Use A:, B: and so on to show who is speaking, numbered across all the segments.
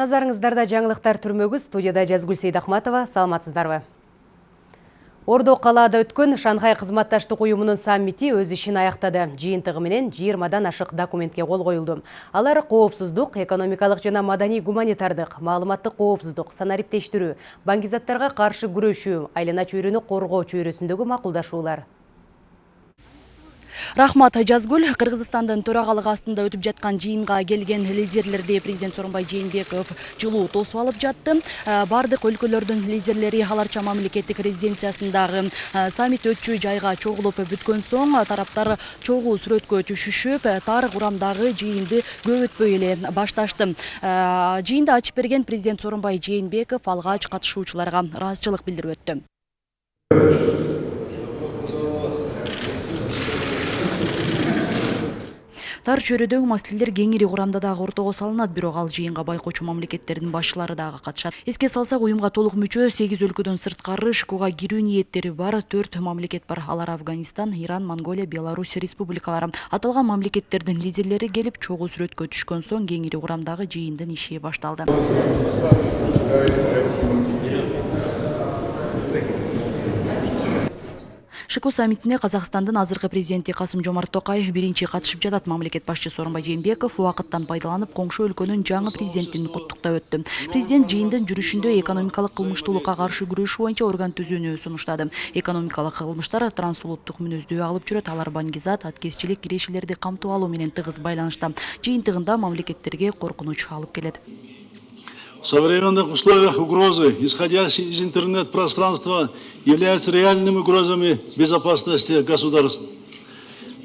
A: Назарыңыздарда жаңылықтар түрмегі студияда Жазгүл Сейдахматова, саламатсыздарбы. Ордо қалада өткен Шанхай қызматташтық ұйымының саммити өз ішін аяқтады. Жиынтығы менен 20-дан ашық документке қол қойылды. Алар қоопсуздық, экономикалық жана мадани гуманитардық, маалыматтык қоопсуздық, санариптештіру, бангизаттарға қаршы күрөшүү, айлана чөйрөнү қорғау чөйрөсүндөгү макулдашуулар
B: рахмат жазгүл кыргызстандын төрагалыгы астында өтүп жаткан жыйынга келген лидерлерди президент сооронбай жээнбеков жылуу тосуп алып жатты. Э, баардык өлкөлөрдүн лидерлери ал арча мамлекеттик резиденциясындагы э, саммит өтчү жайга чогулуп бүткөн соң тараптар чогуу сүрөткө түшүшүп э, тар курамдагы жыйынды көп өтпөй эле башташты. Жыйынды ачып берген президент сооронбай жээнбеков алгач катышуучуларга ыраазычылык билдирип өттү. Тар чөйрөдөгү маселелер кеңири курамда дагы ортого салынат бирок ал жыйынга байкоочу мамлекеттердин башчылары дагы катышат. Эске салсак уюмга толук мүчө сегиз өлкөдөн сырткары шкуга кирүү ниеттери бар төрт мамлекет бар. Алар афганистан иран монголия беларусь республикалары. Аталган мамлекеттердин лидерлери келип чогуу сүрөткө түшкөн соң кеңири курамдагы жыйындын иши башталды шку саммитине казакстандын азыркы президенти касым жомарт токаев биринчи катышып жатат. Мамлекет башчы сооронбай жээнбеков убакыттан пайдаланып коңшу өлкөнүн жаңы президентин куттуктап өттү. Президент жыйындын жүрүшүндө экономикалык кылмыштуулукка каршы күрөшүү боюнча орган түзүүнү сунуштады. Экономикалык кылмыштар трансулуттук мүнөздүү агылып жүрөт. Алар баңгизат аткезчилик кирешелерди камтып алуу менен тыгыз байланышта. Жыйынтыгында мамлекеттерге коркунуч алып келет
C: В современных условиях угрозы, исходящие из интернет-пространства, являются реальными угрозами безопасности государств.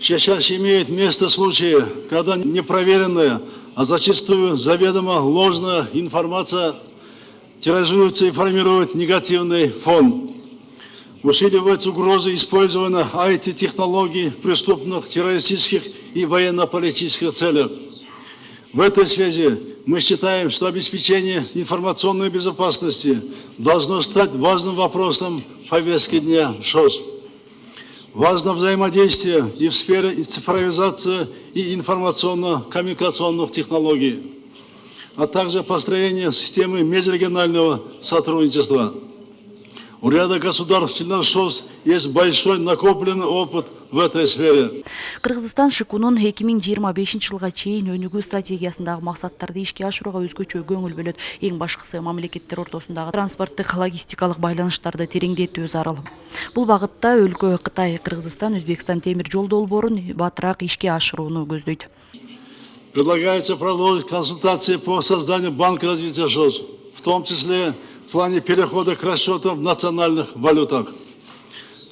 C: Чаще имеет место случаи, когда непроверенная, а зачастую заведомо ложная информация тиражируется и формирует негативный фон. Усиливаются угрозы использования IT-технологий в преступных, террористических и военно-политических целях. В этой связи мы считаем, что обеспечение информационной безопасности должно стать важным вопросом повестки дня ШОС. Важно взаимодействие и в сфере цифровизации и информационно-коммуникационных технологий, а также построение системы межрегионального сотрудничества. У ряда государств членов ШОС есть большой накопленный опыт в этой сфере.
B: Кыргызстан ШИКУнун 2025 жылга чейин өнүгүү стратегиясындагы максаттарды ишке ашырууга өзгөчө көңүл бөлөт. Эң башкысы мамлекеттер ортосундагы транспорттук логистикалык байланыштарды тереңдетүү зарыл. Бул багытта өлкө Кытай, Кыргызстан, Өзбекстан темир жол долбоорун батыраак ишке ашырууну көздөйт.
C: Предлагается продолжить консультации по созданию банка развития ШОС, в том числе в плане перехода к расчетам в национальных валютах.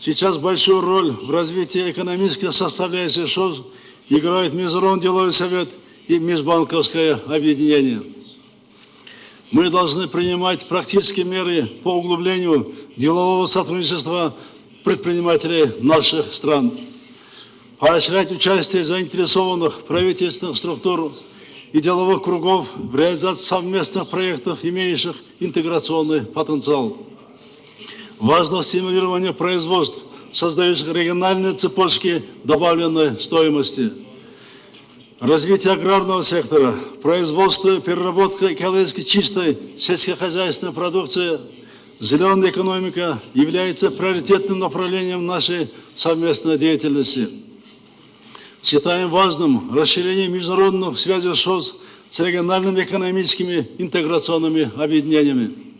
C: Сейчас большую роль в развитии экономической составляющей ШОС играет Международный деловой совет и межбанковское объединение. Мы должны принимать практические меры по углублению делового сотрудничества предпринимателей наших стран, поощрять участие заинтересованных правительственных структур и деловых кругов в реализации совместных проектов, имеющих интеграционный потенциал. Важно стимулирование производств, создающих региональные цепочки добавленной стоимости. Развитие аграрного сектора, производство и переработка экологически чистой сельскохозяйственной продукции, зеленая экономика является приоритетным направлением нашей совместной деятельности. Считаем важным расширение международных связей ШОС с региональными экономическими интеграционными объединениями.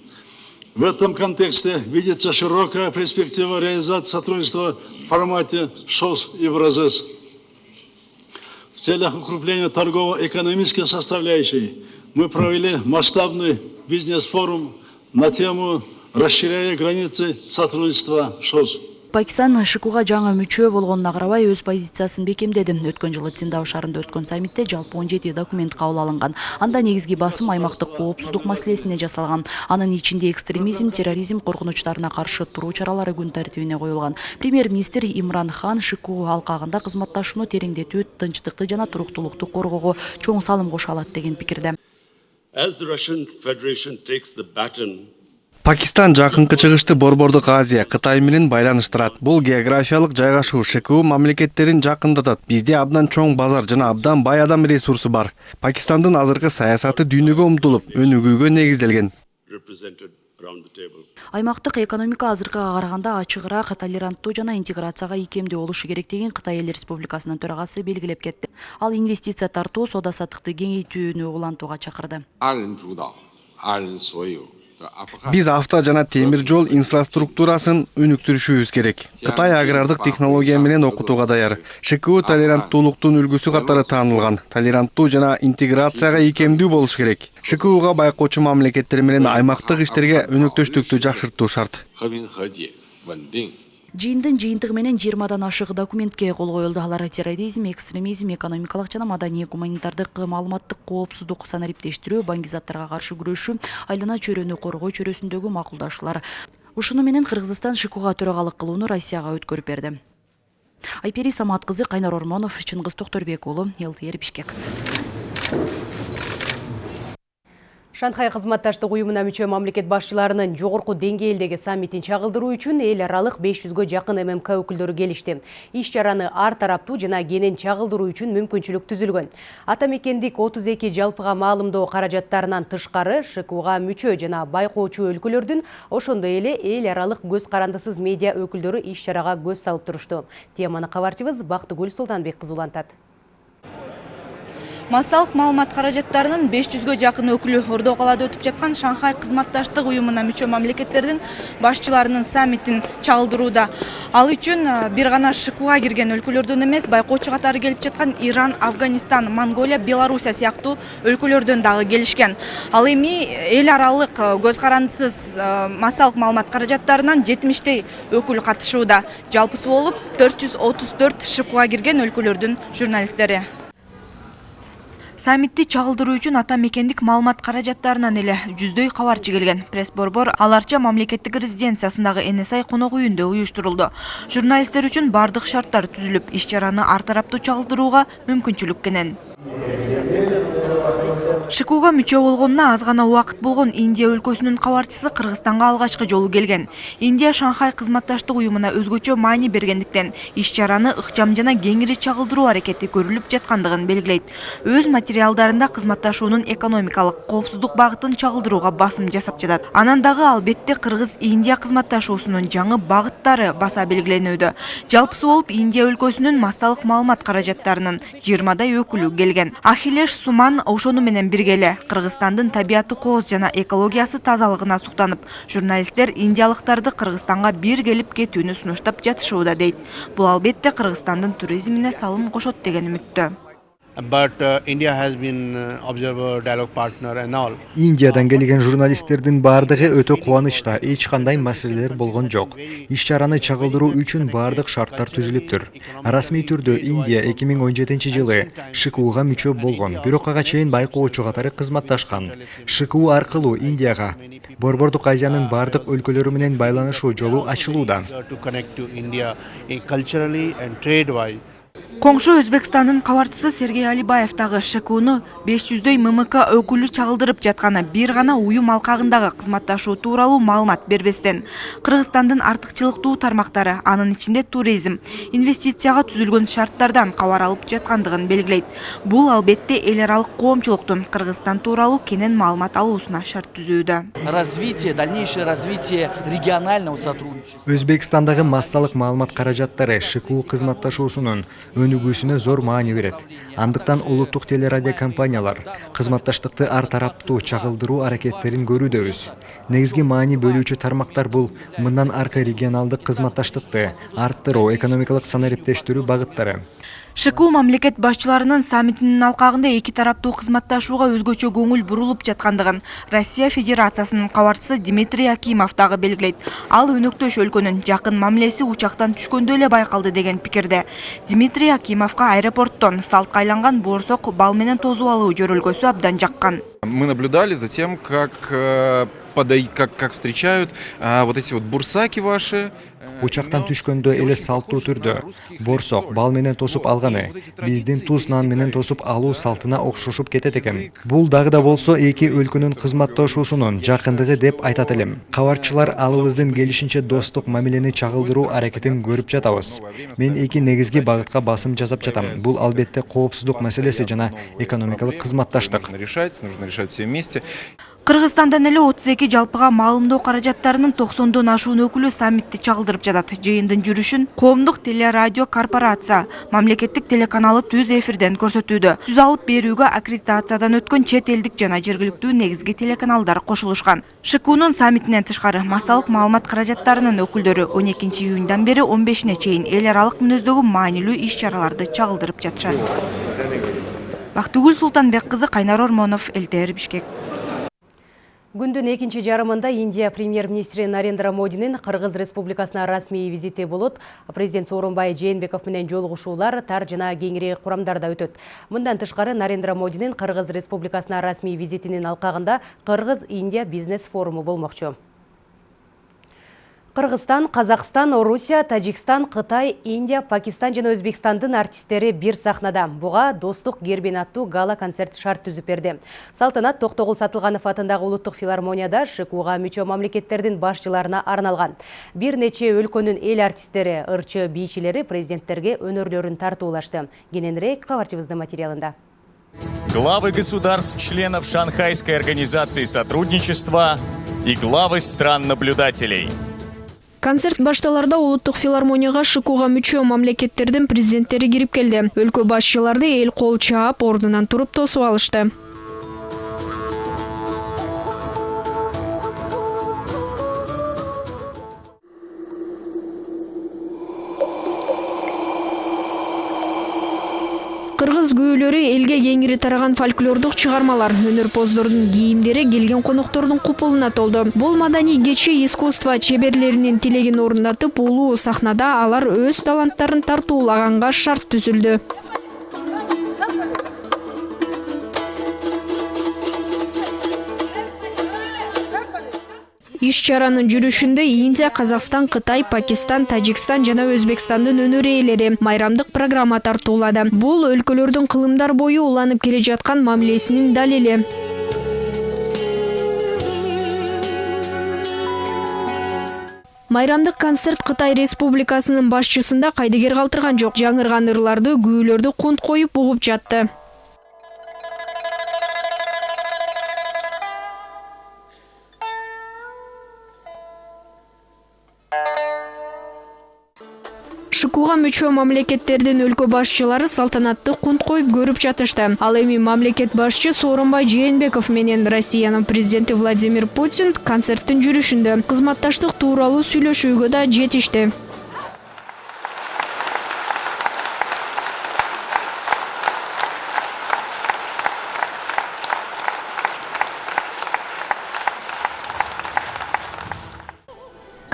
C: В этом контексте видится широкая перспектива реализации сотрудничества в формате ШОС и ВРЗС. В целях укрепления торгово-экономической составляющей мы провели масштабный бизнес-форум на тему «Расширяя границы сотрудничества ШОС».
B: Пакистан шкуга жаңы мүчө болгонуна карабай өз позициясын бекемдеди өткөн жылы циндао шаарында өткөн саммитте жалпы он жети документ кабыл алынган анда негизги басым аймактык коопсуздук маселесине жасалган анын ичинде экстремизм терроризм коркунучтарына каршы туруу чаралары күн тартибине коюлган премьер министр имран хан шку алкагында кызматташууну тереңдетүү тынчтыкты жана туруктуулукту коргоого чоң салым кошо алат деген пикирде
D: пакистан жакынкы чыгышты борбордук азия кытай менен байланыштырат. Бул географиялык жайгашуу шку мамлекеттерин жакындатат. Бизде абдан чоң базар жана абдан бай адам ресурсу бар. Пакистандын азыркы саясаты дүйнөгө умтулуп өнүгүүгө негизделген.
B: Аймактык экономика азыркыга караганда ачыгыраак толеранттуу жана интеграцияга ийкемдүү болушу керектигин кытай эл республикасынын төрагасы белгилеп кетти. Ал инвестиция тартуу соода саттыкты кеңейтүүнү улантууга чакырды.
D: биз авто жана темир жол инфраструктурасын өнүктүрүшүбүз керек. Кытай агрардык технология менен окутууга даяр. Шку толеранттуулуктун үлгүсү катары таанылган. Толеранттуу жана интеграцияга ийкемдүү болуш керек. Шкуга байкоочу мамлекеттер менен аймактык иштерге өнөктөштүктү жакшыртуу шарт.
B: Жыйындын жыйынтыгы менен жыйырмадан ашык документке кол коюлду. Алар терроризм экстремизм экономикалык жана маданий гуманитардык маалыматтык коопсуздук санариптештирүү баңгизаттарга каршы күрөшүү айлана чөйрөнү коргоо чөйрөсүндөгү макулдашуулар ушуну менен кыргызстан шкуга төрагалык кылууну россияга өткөрүп берди. Айпери самат кызы кайнар ормонов чыңгыз токторбек уулу лтр бишкек
A: Шанхай кызматташтык уюмуна мүчө мамлекет башчыларынын жогорку деңгээлдеги саммитин чагылдыруу үчүн эл аралык 500гө жакын ММК өкүлдөрү келишти. Иш чараны ар тараптуу жана кенен чагылдыруу үчүн мүмкүнчүлүк түзүлгөн. Ата мекендик 32 жалпыга маалымдоо каражаттарынан тышкары ШКУга мүчө жана байкоочу өлкөлөрдүн ошондой эле эл аралык көз карандысыз медиа өкүлдөрү иш чарага көз салып турушту. Теманы кабарчыбыз Бактыгүл Султанбек кызы улантат.
E: Массалык маалымат каражаттарынын 500гө жакын өкүлү. Ордо калаада өтүп жаткан шанхай кызматташтык уюмуна мүчө мамлекеттердин башчыларынын саммитин чагылдырууда ал үчүн бир гана шкуга кирген өлкөлөрдөн эмес байкоочу катары келип жаткан иран афганистан монголия белоруссия сыяктуу өлкөлөрдөн дагы келишкен. Ал эми эл аралык көз карандысыз массалык маалымат каражаттарынан жетимиштей өкүл катышууда. Жалпысы болуп төрт жүз отуз төрт шкуга кирген өлкөлөрдүн журналисттери саммитти чагылдыруу үчүн ата мекендик маалымат каражаттарынан эле жүздөй кабарчы келген пресс борбор аларча мамлекеттик резиденциясындагы нси конок үйүндө уюштурулду. Журналисттер үчүн баардык шарттар түзүлүп иш чараны ар мүмкүнчүлүк кенен шкуга мүчө болгонуна аз гана убакыт болгон индия өлкөсүнүн кабарчысы кыргызстанга алгачкы жолу келген. Индия шанхай кызматташтык уюмуна өзгөчө маани бергендиктен иш чараны ыкчам жана кеңири чагылдыруу аракети көрүлүп жаткандыгын белгилейт. Өз материалдарында кызматташуунун экономикалык коопсуздук багытын чагылдырууга басым жасап жатат. Анан дагы албетте кыргыз индия кызматташуусунун жаңы багыттары баса белгиленүүдө. Жалпысы болуп индия өлкөсүнүн массалык маалымат каражаттарынын жыйырмадай өкүлү келген. Ахилеш суман ошону менен бирге эле. Кыргызстандын табияты кооз жана экологиясы тазалыгына суктанып журналисттер индиялыктарды кыргызстанга бир келип кетүүнү сунуштап жатышууда дейт. Бул албетте кыргызстандын туризмине салым кошот деген үмүттө
F: but uh, India has been uh, observer, dialogue partner and all.
G: Индиядан келген журналисттердин баардыгы өтө кубанычта, эч кандай маселелер болгон жок. Иш чараны чагылдыруу үчүн баардык шарттар түзүлүптүр. Расмий түрдө Индия 2017 жылы ШКУга мүчө болгон, бирок ага чейин байкоочу катары кызматташкан. ШКУ аркылуу Индияга Борбордук Азиянын баардык өлкөлөрү менен байланышуу жолу ачылууда.
E: Коңшу өзбекстандын кабарчысы сергей алибаев дагы шкуну беш жүздөй ммк өкүлү чагылдырып жатканы бир гана уюм алкагындагы кызматташуу тууралуу маалымат бербестен. Кыргызстандын артыкчылыктуу тармактары анын ичинде туризм инвестицияга түзүлгөн шарттардан кабар алып жаткандыгын белгилейт. Бул албетте эл аралык коомчулуктун кыргызстан тууралуу кенен маалымат алуусуна шарт түзүүдө.
H: Развитие дальнейшее развитие регионального сотрудничества.
G: Өзбекстандагы массалык маалымат каражаттары ШКУ кызматташуусунун өнүгүүсүнө зор маани берет. Андыктан улуттук телерадиокомпаниялар кызматташтыкты ар тараптуу чагылдыруу аракеттерин көрүүдөбүз. Негизги маани бөлүүчү тармактар бул мындан аркы регионалдык кызматташтыкты арттыруу, экономикалык санариптештирүү багыттары.
E: Шку мамлекет башчыларынын саммитинин алкагында эки тараптуу кызматташууга өзгөчө көңүл бурулуп жаткандыгын россия федерациясынын кабарчысы дмитрий акимов дагы белгилейт. Ал өнөктөш өлкөнүн жакын мамилеси учактан түшкөндө эле байкалды деген пикирде. Дмитрий акимовго аэропорттон салтка айланган боорсок бал менен тосуп алуу жөрөлгөсү абдан жаккан.
I: Мы наблюдали за тем, как, э, подай- как, как встречают а, вот эти вот бурсаки ваши,
G: учактан түшкөндө эле салттуу түрдө борсок бал менен тосуп алганы. Биздин туз нан менен тосуп алуу салтына окшошуп кетет экен. Бул дагы да болсо эки өлкөнүн кызматташуусунун жакындыгы деп айтат элем. Кабарчылар алыбыздын келишинче достук мамилени чагылдыруу аракетин көрүп жатабыз. Мен эки негизги багытка басым жасап жатам. Бул албетте коопсуздук маселеси жана экономикалык кызматташтык.
I: Решается нужно решать все вместе.
E: Кыргызстандан эле отуз эки жалпыга маалымдоо каражаттарынын токсондон ашуун өкүлү саммитти чагылдырып жатат. Жыйындын жүрүшүн коомдук телерадио корпорация мамлекеттик телеканалы түз эфирден көрсөтүүдө. Түз алып берүүгө аккредитациядан өткөн чет элдик жана жергиликтүү негизги телеканалдар кошулушкан. Шкнун саммитинен тышкары массалык маалымат каражаттарынын өкүлдөрү он экинчи июньдан бери он бешине чейин эл аралык мүнөздөгү маанилүү иш чараларды чагылдырып жатышат. Бактыгүл султанбек кызы кайнар ормонов элтр бишкек
A: Күндүн экинчи жарымында Индия премьер-министри Нарендра Модинин Кыргыз Республикасына расмий визити болот. Президент Сооронбай Жээнбеков менен жолугушуулар тар жана кеңири курамдарда өтөт. Мындан тышкары Нарендра Модинин Кыргыз Республикасына расмий визитинин алкагында Кыргыз-Индия бизнес форуму болмокчу. Қырғызстан, Қазақстан, Орусия, Таджикстан, Қытай, Индия, Пакистан және Өзбекстандың артистері бір сахнада. Бұға достық гербен атту гала концерт шарт түзіп берді. Салтанат Тоқтоғыл Сатылғанов атындағы ұлттық филармонияда шықуға мүчө мемлекеттердің басшыларына арналған. Бір нече өлкөнің ел артистері, ырчы бейшілері президенттерге өнерлерін тарту ұлашты. Гененрек материалында.
J: Главы государств, членов Шанхайской организации сотрудничества и главы стран-наблюдателей –
K: концерт башталарда улуттук филармонияга шкуга мүчө мамлекеттердин президенттери кирип келди. Өлкө башчыларды эл кол чаап ордунан туруп тосуп алышты кыргыз күйөөлөрү элге кеңири тараган фольклордук чыгармалар өнөрпоздордун кийимдери келген коноктордун купулуна толду бул маданий кечи искусство чеберлеринин тилегин орундатып улуу сахнада алар өз таланттарын тартуулаганга шарт түзүлдү иш чаранын жүрүшүндө индия казакстан кытай пакистан тажикстан жана өзбекстандын өнөр ээлери майрамдык программа тартуулады. Бул өлкөлөрдүн кылымдар бою уланып келе жаткан мамилесинин далили. Майрамдык концерт кытай республикасынын башчысын да кайдыгер калтырган жок. Жаңырган ырларды күүлөрдү кунт коюп угуп жатты мүчө мамлекеттердин өлкө башчылары салтанаттуу кунт коюп көрүп жатышты. Ал эми мамлекет башчы сооронбай жээнбеков менен россиянын президенти владимир путин концерттин жүрүшүндө кызматташтык тууралуу сүйлөшүүгө да жетишти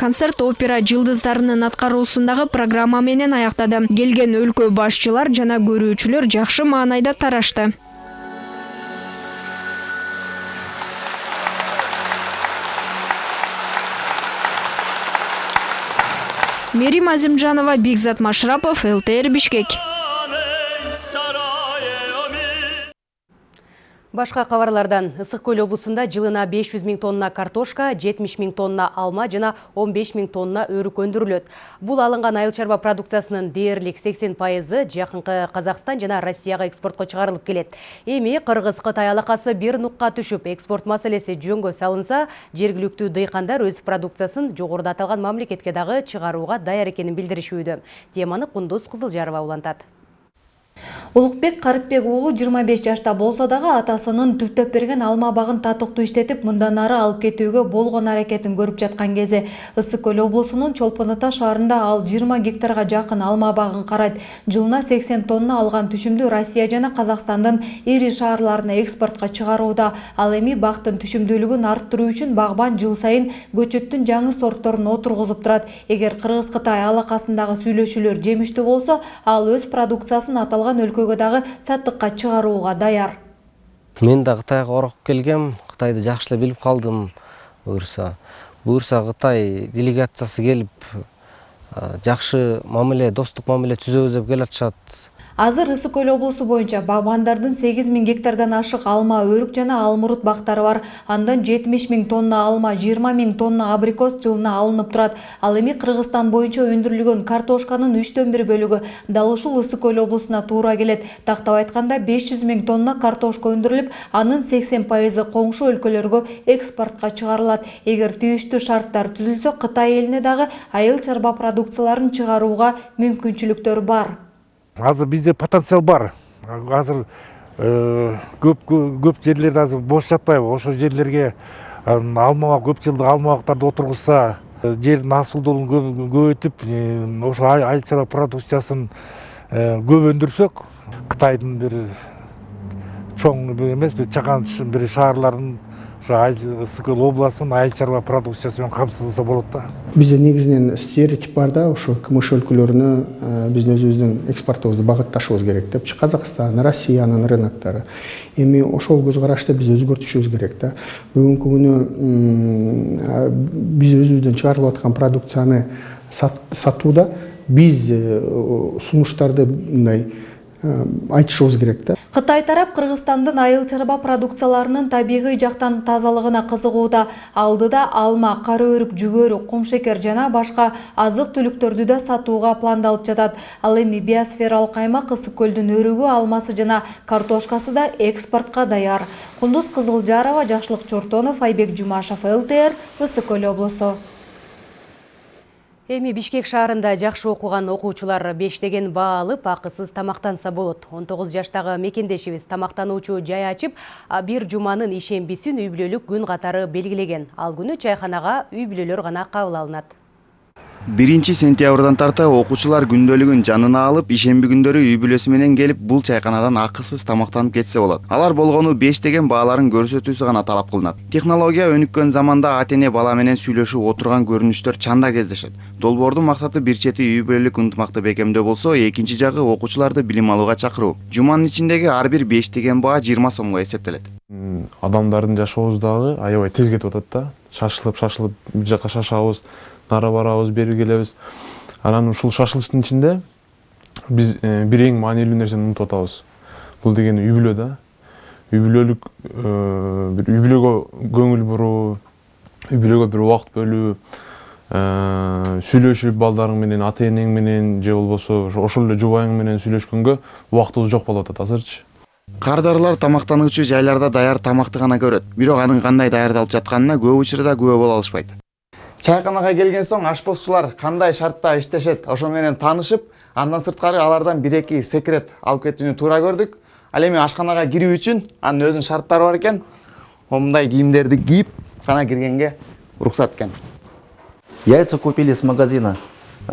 K: концерт опера жылдыздарынын аткаруусундагы программа менен аяктады. Келген өлкө башчылар жана көрүүчүлөр жакшы маанайда тарашты. Мерим азимжанова бекзат машрапов лтр бишкек
A: Башқа қаварлардан ұсық көл облысында жылына 500 мін тонна картошка, 70 мін тонна алма жана 15 мін тонна өрік өндүрүлөт Бұл алынған айыл чарба продукциясының дейірлік 80 пайызы жақынқы Қазақстан жана Россияға экспортко шығарылып келет. Эми Қырғыз Қытай алақасы бір нұққа түшіп, экспорт маселеси жөнгө салынса, жергілікті дейқандар өз продукциясын жогоруда аталған мамлекетке дағы чыгарууга даяр экенин. Теманы Құндыз улантат
L: улукбек карыпбек уулу жыйырма беш жашта болсо дагы атасынын түптөп берген алма багын татыктуу иштетип мындан ары алып кетүүгө болгон аракетин көрүп жаткан кези. Ысык көл облусунун чолпон ата шаарында ал жыйырма гектарга жакын алма багын карайт. Жылына сексен тонна алган түшүмдү россия жана казакстандын ири шаарларына экспортко чыгарууда. Ал эми бактын түшүмдүүлүгүн арттыруу үчүн багбан жыл сайын көчөттүн жаңы сортторун отургузуп турат. Эгер кыргыз кытай алакасындагы сүйлөшүүлөр жемиштүү болсо ал өз продукциясын аталган өлкөгө дагы саттыкка чыгарууга даяр.
M: Мен да кытайга орохуп келгем кытайды жакшы эле билип калдым буюрса буюрса кытай делегациясы келип жакшы мамиле достук мамиле түзөбүз деп келатышат
L: азыр ысык көл облусу боюнча багбандардын сегиз миң гектардан ашык алма өрүк жана алмурут бактары бар. Андан жетимиш миң тонна алма жыйырма миң тонна абрикос жылына алынып турат. Ал эми кыргызстан боюнча өндүрүлгөн картошканын үчтөн бир бөлүгү дал ушул ысык көл облусуна туура келет. Тактап айтканда беш жүз миң тонна картошка өндүрүлүп анын сексен пайызы коңшу өлкөлөргө экспортко чыгарылат. Эгер тийиштүү шарттар түзүлсө кытай элине дагы айыл чарба продукцияларын чыгарууга мүмкүнчүлүктөр бар
N: азыр бизде потенциал бар. Азыр көп көп жерлерде азыр бош жатпайбы. Ошол жерлерге алма көп жылдык алма бактарды отыргузса жердин асылдуулугун көбөйтүп ошо айыл чарба продукциясын көп өндүрсөк кытайдын бир чоң эмес бир чакан бир шаарларын көл областынын айыл чарба продукциясы менен камсыздаса болот да
O: бизде негизинен стереотип бар да ошо кмш өлкөлөрүнө биздин өзүбүздүн экспортубузду багытташыбыз керек депчи казакстан россиянын рыноктору эми ошол көз карашты биз өзгөртүшүбүз керек да. Бүгүнкү күнү биз өзүбүздөн чыгарылып аткан продукцияны сатууда биз сунуштарды мындай айтышыбыз керек да.
L: Кытай тарап кыргызстандын айыл чарба продукцияларынын табигый жактан тазалыгына кызыгууда. Алдыда алма кара өрүк жүгөрү кумшекер жана башка азык түлүктөрдү да сатууга пландалып жатат. Ал эми биосфералык аймак ысык көлдүн өрүгү алмасы жана картошкасы да экспортко даяр. Кундуз кызылжарова жакшылык чортонов айбек жумашев лтр ысык көл облусу
A: эми бишкек шаарында жакшы окуган окуучулар бештеген баа алып акысыз тамактанса болот. Он тогуз жаштагы мекендешибиз. Тамактануучу жай ачып бир жуманын ишембисин үй бүлөлүк күн катары белгилеген. Ал күнү чайханага үй бүлөлөр гана кабыл алынат
P: биринчи сентябрдан тарта окуучулар күндөлүгүн жанына алып ишемби күндөрү үй бүлөсү менен келип бул чайканадан акысыз тамактанып кетсе болот. Алар болгону бештеген бааларын көрсөтүүсү гана талап кылынат. Технология өнүккөн заманда ата эне бала менен сүйлөшүп отурган көрүнүштөр чанда кездешет. Долбоордун максаты бир чети үй бүлөлүк ынтымакты бекемдөө болсо экинчи жагы окуучуларды билим алууга чакыруу. Жуманын ичиндеги ар бир бештеген баа жыйырма сомго эсептелет.
Q: Адамдардын жашообуз дагы аябай тез кетип атат да. Шашылып шашылып бир жака шашабыз. Нары барабыз бери келебиз анан ушул шашылыштын ичинде биз э, бир эң маанилүү нерсени унутуп атабыз. Бул дегени үй бүлө да. Үй бүлөлүк э, бир үй бүлөгө көңүл буруу үй бүлөгө бир убакыт бөлүү э, сүйлөшүп балдарың менен ата энең менен же болбосо ошол эле жубайың менен сүйлөшкөнгө убактыбыз жок болуп атат азырчы.
P: Кардарлар тамактануучу жайларда даяр тамакты гана көрөт. Бирок анын кандай даярдалып жатканына көп учурда күбө боло алышпайт. Чайканага келген соң ашпозчулар кандай шартта иштешет ошо менен таанышып андан сырткары алардан бир эки секрет алып кетүүнү туура көрдүк ал эми ашканага кирүү үчүн анын өзүнүн шарттары бар экен. Мындай кийимдерди кийип гана киргенге уруксат экен
H: яйца купили с магазина.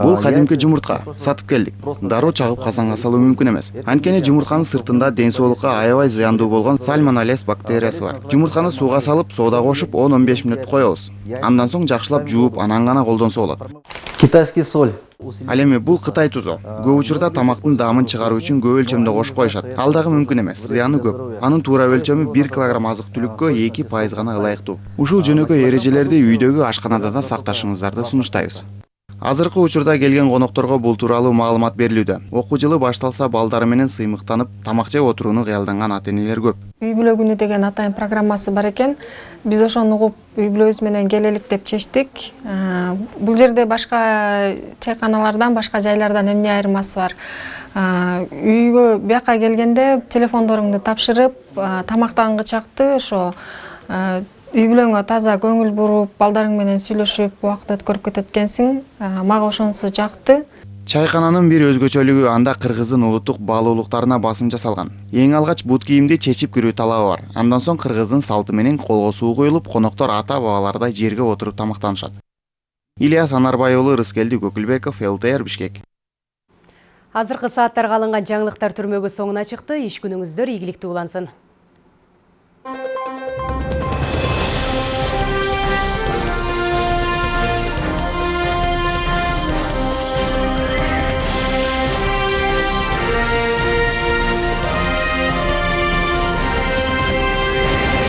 P: Бул кадимки жумуртка. Сатып келдик. Дароо чагып казанга салуу мүмкүн эмес. Анткени жумуртканын сыртында ден соолукка аябай зыяндуу болгон сальмонеллез бактериясы бар. Жумуртканы сууга салып соода кошуп он он беш мүнөт коебуз. Андан соң жакшылап жууп анан гана колдонсо болот.
H: Китайский соль.
P: Ал эми бул кытай тузу көп учурда тамактын даамын чыгаруу үчүн көп өлчөмдө кошуп коюшат. Ал дагы мүмкүн эмес. Зыяны көп. Анын туура өлчөмү бир килограмм азык түлүккө эки пайыз гана ылайыктуу ушул жөнөкөй эрежелерди үйдөгү ашканада да сакташыңыздарды сунуштайбыз азыркы учурда келген конокторго бул тууралуу маалымат берилүүдө. Окуу жылы башталса балдары менен сыймыктанып тамак жеп отурууну кыялданган ата энелер көп.
R: Үй бүлө күнү деген атайын программасы бар экен. Биз ошону угуп үй бүлөбүз менен келелик деп чечтик. Бул жерде башка чайканалардан башка жайлардан эмне айырмасы бар? Үйгө бияка келгенде телефондоруңду тапшырып тамактангычакты ошо үй бүлөңө таза көңүл буруп балдарың менен сүйлөшүп убакыт өткөрүп кетет экенсиң. Мага ошонусу жакты.
P: Чайкананын бир өзгөчөлүгү анда кыргыздын улуттук баалуулуктарына басым жасалган. Эң алгач бут кийимди чечип кирүү талабы бар. Андан соң кыргыздын салты менен колго суу куюлуп коноктор ата бабалардай жерге отуруп тамактанышат. Ильяс анарбай уулу рыскелди көкүлбеков лтр бишкек.
A: Азыркы сааттарга алынган жаңылыктар түрмөгү соңуна чыкты. Иш күнүңүздөр ийгиликтүү улансын